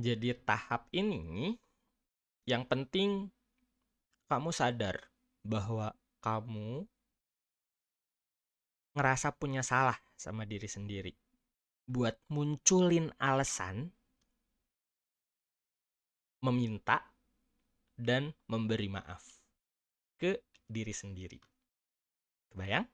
Jadi tahap ini yang penting kamu sadar bahwa kamu ngerasa punya salah sama diri sendiri. Buat munculin alasan meminta dan memberi maaf ke diri sendiri. Kebayang?